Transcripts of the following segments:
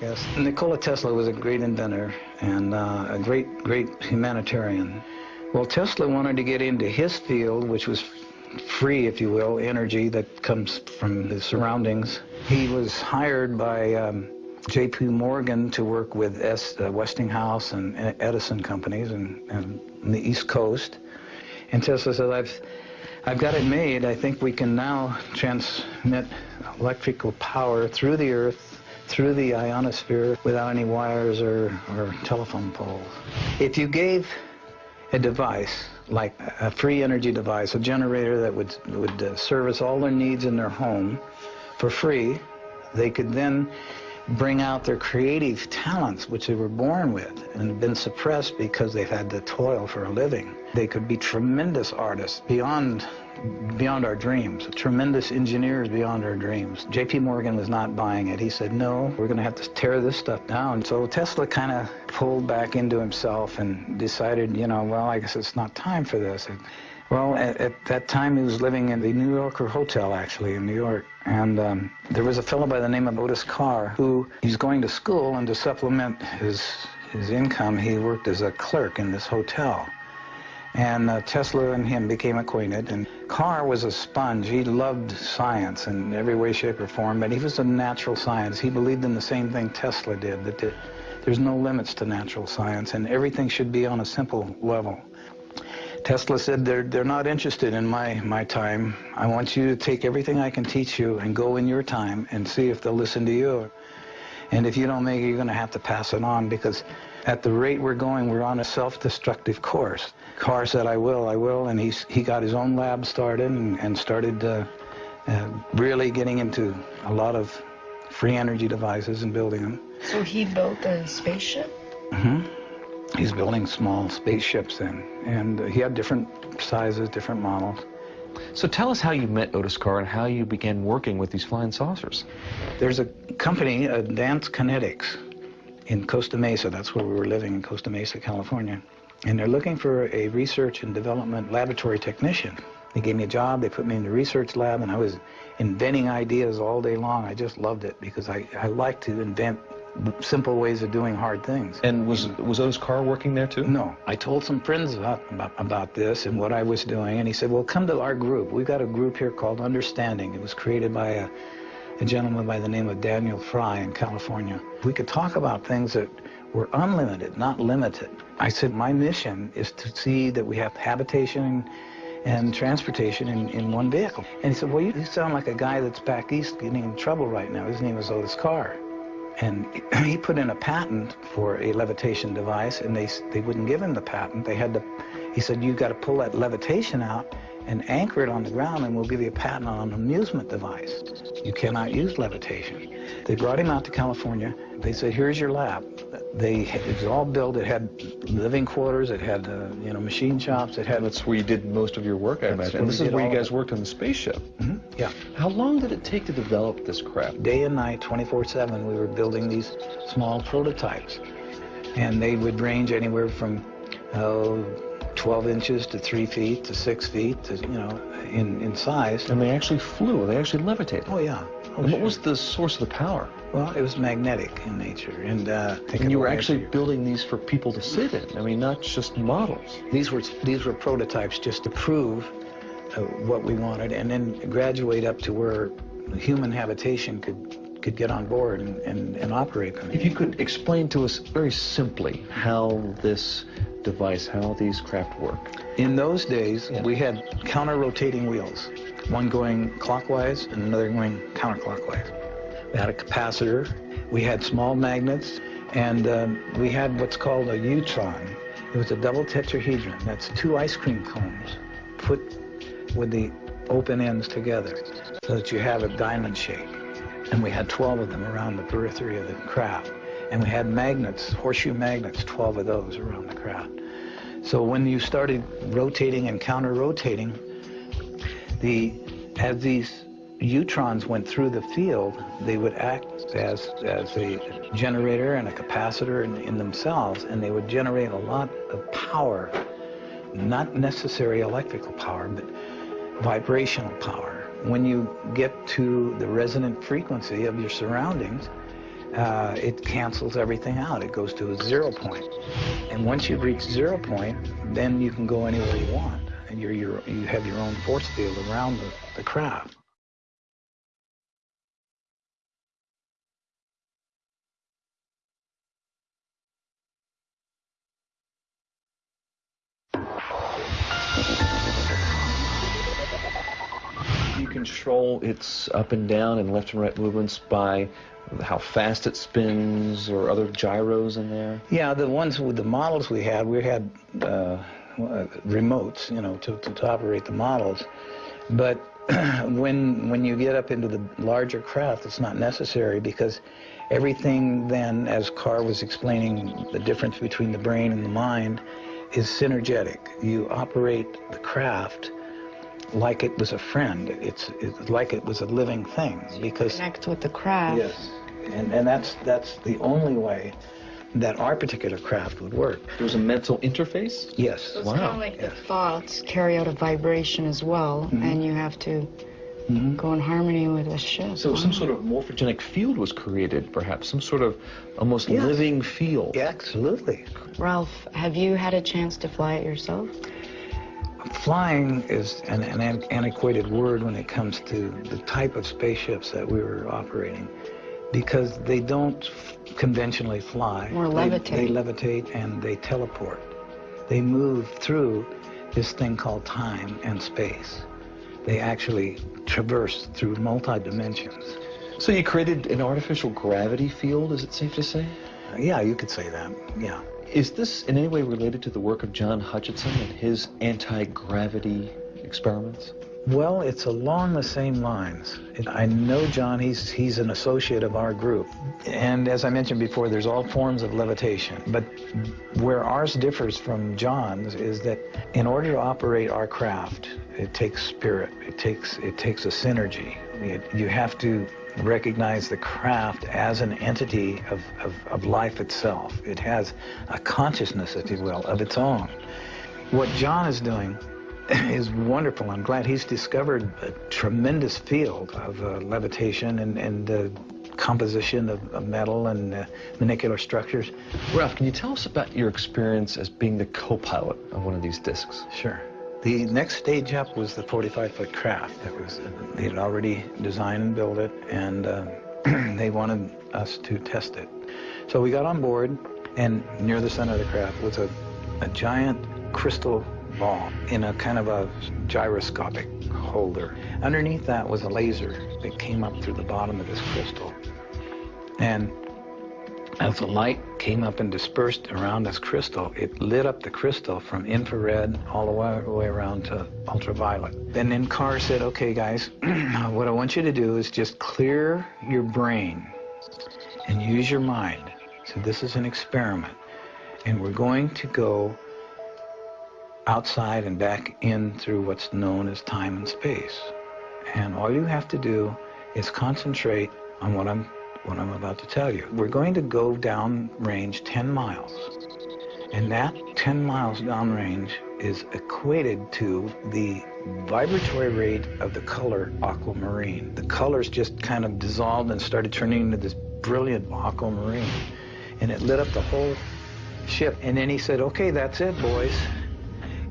guess. Nikola Tesla was a great inventor and uh, a great, great humanitarian. Well, Tesla wanted to get into his field, which was free, if you will, energy that comes from the surroundings. He was hired by um, J.P. Morgan to work with S, uh, Westinghouse and Edison companies and, and on the East Coast. And Tesla said, I've, I've got it made. I think we can now transmit electrical power through the Earth, through the ionosphere, without any wires or, or telephone poles. If you gave a device, like a free energy device, a generator that would, would uh, service all their needs in their home for free, they could then bring out their creative talents, which they were born with and have been suppressed because they've had to toil for a living. They could be tremendous artists beyond beyond our dreams, tremendous engineers beyond our dreams. J.P. Morgan was not buying it. He said, no, we're going to have to tear this stuff down. So Tesla kind of pulled back into himself and decided, you know, well, I guess it's not time for this. Well, at, at, that time he was living in the New Yorker Hotel, actually, in New York. And um, there was a fellow by the name of Otis Carr who he's going to school, and to supplement his, his income, he worked as a clerk in this hotel. And uh, Tesla and him became acquainted, and Carr was a sponge. He loved science in every way, shape, or form, but he was a natural science. He believed in the same thing Tesla did, that the, there's no limits to natural science, and everything should be on a simple level. Tesla said, they're, they're not interested in my, my time. I want you to take everything I can teach you and go in your time and see if they'll listen to you. And if you don't make it, you're going to have to pass it on because at the rate we're going, we're on a self-destructive course. Carr said, I will, I will, and he's, he got his own lab started and, and started uh, uh, really getting into a lot of free energy devices and building them. So he built a spaceship? Mm-hmm he's building small spaceships then. And uh, he had different sizes, different models. So tell us how you met Otis Carr and how you began working with these flying saucers. There's a company, Advanced Kinetics, in Costa Mesa. That's where we were living, in Costa Mesa, California. And they're looking for a research and development laboratory technician. They gave me a job, they put me in the research lab, and I was inventing ideas all day long. I just loved it because I, I like to invent simple ways of doing hard things. And was was Otis Carr working there too? No. I told some friends about, about, about this and what I was doing, and he said, well, come to our group. We've got a group here called Understanding. It was created by a, a gentleman by the name of Daniel Fry in California. We could talk about things that were unlimited, not limited. I said, my mission is to see that we have habitation and transportation in, in one vehicle. And he said, well, you, you sound like a guy that's back east getting in trouble right now. His name is Otis Carr. And he put in a patent for a levitation device, and they, they wouldn't give him the patent. They had to, he said, you've got to pull that levitation out and anchor it on the ground, and we'll give you a patent on an amusement device. You cannot use levitation. They brought him out to California. They said, here's your lab. They, it was all built. It had living quarters. It had, uh, you know, machine shops. It had. That's where you did most of your work, I imagine. And this is where you guys worked on the spaceship. Mm -hmm. Yeah. How long did it take to develop this craft? Day and night, 24/7, we were building these small prototypes, and they would range anywhere from, oh, 12 inches to 3 feet to 6 feet, to, you know, in, in size. And they actually flew. They actually levitated. Oh, yeah. Oh, what was the source of the power? Well, it was magnetic in nature, and uh, and you were actually building these for people to sit in. I mean, not just models. These were these were prototypes just to prove uh, what we wanted, and then graduate up to where human habitation could could get on board and, and, and operate them. If you could explain to us very simply how this device, how these craft work. In those days, yeah. we had counter-rotating wheels one going clockwise and another going counterclockwise. We had a capacitor, we had small magnets, and um, we had what's called a Utron. It was a double tetrahedron. That's two ice cream cones put with the open ends together so that you have a diamond shape. And we had 12 of them around the periphery of the craft. And we had magnets, horseshoe magnets, 12 of those around the craft. So when you started rotating and counter-rotating, the, as these Utrons went through the field, they would act as, as a generator and a capacitor in, in themselves, and they would generate a lot of power, not necessary electrical power, but vibrational power. When you get to the resonant frequency of your surroundings, uh, it cancels everything out. It goes to a zero point. And once you reach zero point, then you can go anywhere you want. And you're, you're, you have your own force field around the, the craft. Control its up and down and left and right movements by how fast it spins or other gyros in there? Yeah, the ones with the models we had, we had uh, remotes, you know, to, to operate the models. But when when you get up into the larger craft, it's not necessary because everything then, as Carr was explaining, the difference between the brain and the mind is synergetic. You operate the craft like it was a friend. It's, it's like it was a living thing because connect with the craft. Yes, and and that's that's the only way that our particular craft would work. There's a mental interface? Yes. So it's Wow. kind of like Yes. the thoughts carry out a vibration as well, and you have to Mhm. go in harmony with the ship. So some sort of morphogenic field was created, perhaps, some sort of almost Yes. living field. Yeah, absolutely. Ralph, have you had a chance to fly it yourself? Flying is an, an an- antiquated word when it comes to the type of spaceships that we were operating because they don't conventionally fly. Or They- They, levitate and they teleport. They move through this thing called time and space. They actually traverse through multi-dimensions. So you created an artificial gravity field, is it safe to say? Yeah, you could say that. Yeah. Is this in any way related to the work of John Hutchison and his anti-gravity experiments? Well, it's along the same lines. I know John, he's, he's an associate of our group. And as I mentioned before, there's all forms of levitation. But where ours differs from John's is that in order to operate our craft, it takes spirit. It takes, it takes a synergy. It, you have to recognize the craft as an entity of, of, of life itself. It has a consciousness, if you will, of its own. What John is doing is wonderful. I'm glad he's discovered a tremendous field of uh, levitation and, and uh, composition of, of metal and uh, manicular structures. Ralph, can you tell us about your experience as being the co-pilot of one of these discs? Sure. The next stage up was the 45-foot craft. That was they had already designed and built it, and uh, they wanted us to test it. So we got on board, and near the center of the craft was a, a giant crystal ball in a kind of a gyroscopic holder. Underneath that was a laser that came up through the bottom of this crystal. And as the light came up and dispersed around this crystal, it lit up the crystal from infrared all the way, way around to ultraviolet. And then Carr said, okay, guys, what I want you to do is just clear your brain and use your mind. So this is an experiment. And we're going to go outside and back in through what's known as time and space. And all you have to do is concentrate on what I'm what I'm about to tell you. We're going to go down range 10 miles. And that 10 miles downrange is equated to the vibratory rate of the color aquamarine. The colors just kind of dissolved and started turning into this brilliant aquamarine. And it lit up the whole ship. And then he said, okay, that's it, boys.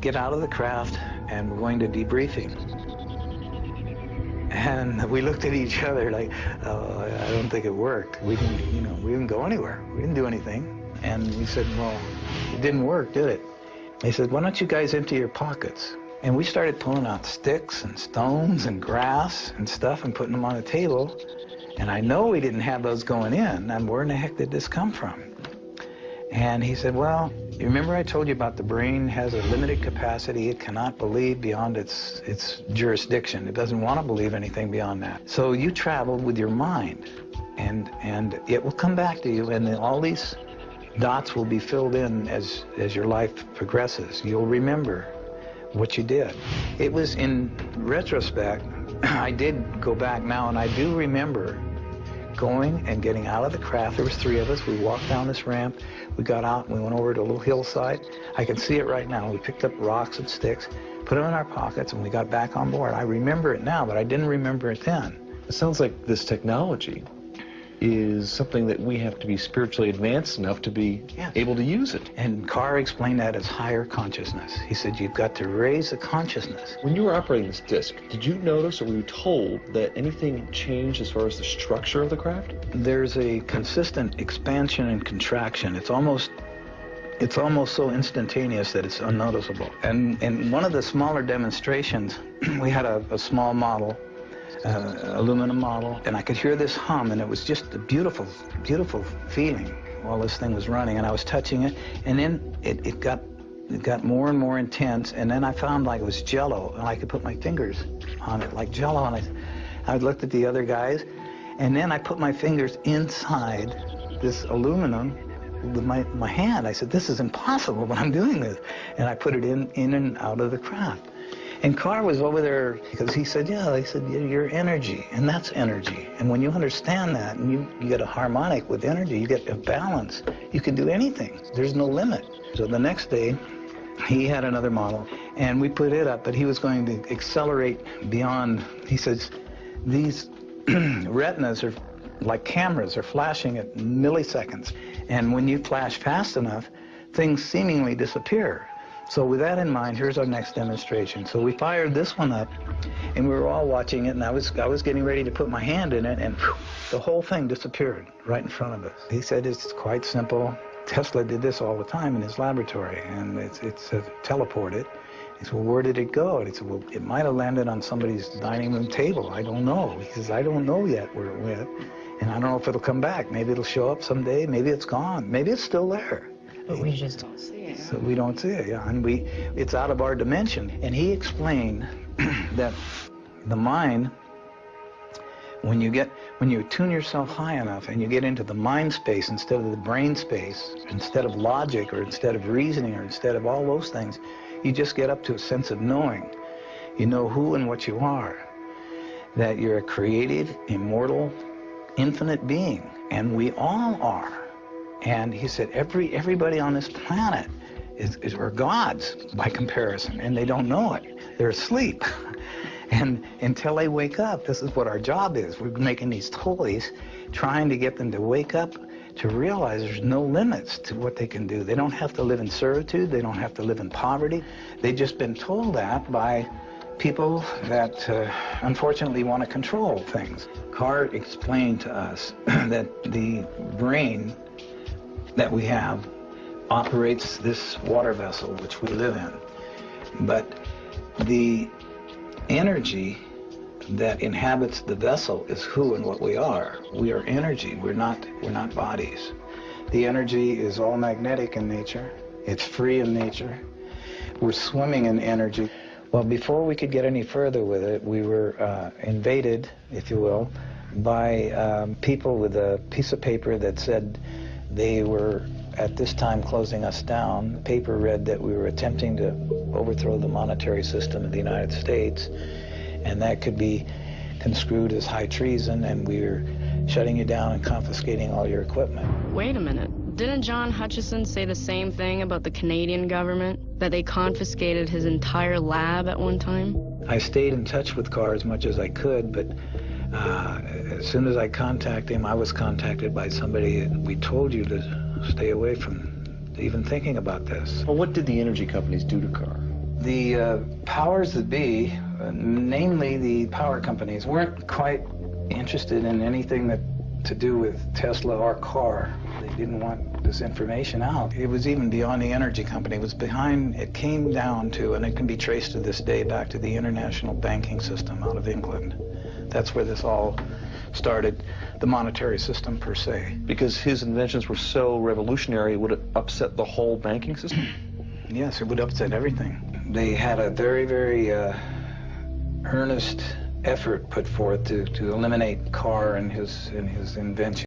Get out of the craft and we're going to debriefing. And we looked at each other like, oh, I don't think it worked. We didn't, you know, we didn't go anywhere. We didn't do anything. And we said, well, it didn't work, did it? He said, why don't you guys empty your pockets? And we started pulling out sticks and stones and grass and stuff and putting them on the table. And I know we didn't have those going in. And where in the heck did this come from? And he said, well, you remember I told you about the brain has a limited capacity. It cannot believe beyond its, its jurisdiction. It doesn't want to believe anything beyond that. So you travel with your mind, and, and it will come back to you, and all these dots will be filled in as, as your life progresses. You'll remember what you did. It was in retrospect, I did go back now, and I do remember going and getting out of the craft. There was three of us. We walked down this ramp. We got out and we went over to a little hillside. I can see it right now. We picked up rocks and sticks, put them in our pockets, and we got back on board. I remember it now, but I didn't remember it then. It sounds like this technology is something that we have to be spiritually advanced enough to be able to use it. And Carr explained that as higher consciousness. He said, you've got to raise the consciousness. When you were operating this disc, did you notice or were you told that anything changed as far as the structure of the craft? There's a consistent expansion and contraction. It's almost it's almost so instantaneous that it's unnoticeable. And in one of the smaller demonstrations, we had a, a small model, uh, aluminum model, and I could hear this hum, and it was just a beautiful, beautiful feeling while this thing was running. And I was touching it, and then it, it got it got more and more intense, and then I found like it was jello, and I could put my fingers on it like jello, and I, I looked at the other guys, and then I put my fingers inside this aluminum with my, my hand. I said, this is impossible, but I'm doing this. And I put it in, in and out of the craft. And Carr was over there because he said, yeah, they said, "Yeah, you're energy, and that's energy. And when you understand that and you, you get a harmonic with energy, you get a balance, you can do anything. There's no limit. So the next day, he had another model, and we put it up, but he was going to accelerate beyond, he says, these retinas are like cameras are flashing at milliseconds. And when you flash fast enough, things seemingly disappear. So with that in mind, here's our next demonstration. So we fired this one up, and we were all watching it, and I was, I was getting ready to put my hand in it, and whew, the whole thing disappeared right in front of us. He said it's quite simple. Tesla did this all the time in his laboratory, and it's, it's uh, teleported. He said, well, where did it go? And he said, well, it might have landed on somebody's dining room table. I don't know. He says, I don't know yet where it went, and I don't know if it'll come back. Maybe it'll show up someday. Maybe it's gone. Maybe it's still there. But we just don't see it. So we don't see it, yeah, and we, it's out of our dimension. And he explained that the mind, when you get, when you tune yourself high enough and you get into the mind space instead of the brain space, instead of logic or instead of reasoning or instead of all those things, you just get up to a sense of knowing. You know who and what you are. That you're a created, immortal, infinite being, and we all are. And he said, every everybody on this planet is, is are gods by comparison, and they don't know it. They're asleep. And until they wake up, this is what our job is. We're making these toys, trying to get them to wake up to realize there's no limits to what they can do. They don't have to live in servitude. They don't have to live in poverty. They've just been told that by people that uh, unfortunately want to control things. Carr explained to us that the brain that we have operates this water vessel which we live in. But the energy that inhabits the vessel is who and what we are. We are energy. We're not we're not bodies. The energy is all magnetic in nature. It's free in nature. We're swimming in energy. Well, before we could get any further with it, we were uh, invaded, if you will, by um, people with a piece of paper that said they were at this time closing us down. The paper read that we were attempting to overthrow the monetary system of the United States, and that could be construed as high treason, and we were shutting you down and confiscating all your equipment. Wait a minute. Didn't John Hutchison say the same thing about the Canadian government? That they confiscated his entire lab at one time? I stayed in touch with Carr as much as I could, but uh, as soon as I contacted him, I was contacted by somebody, we told you to stay away from even thinking about this. Well, what did the energy companies do to Carr? The uh, powers that be, uh, namely the power companies, weren't quite interested in anything that to do with Tesla or Carr. They didn't want this information out. It was even beyond the energy company. It was behind, it came down to, and it can be traced to this day back to the international banking system out of England. That's where this all started, the monetary system per se. Because his inventions were so revolutionary, would it upset the whole banking system? Yes, it would upset everything. They had a very, very uh, earnest effort put forth to, to eliminate Carr and his, and his invention.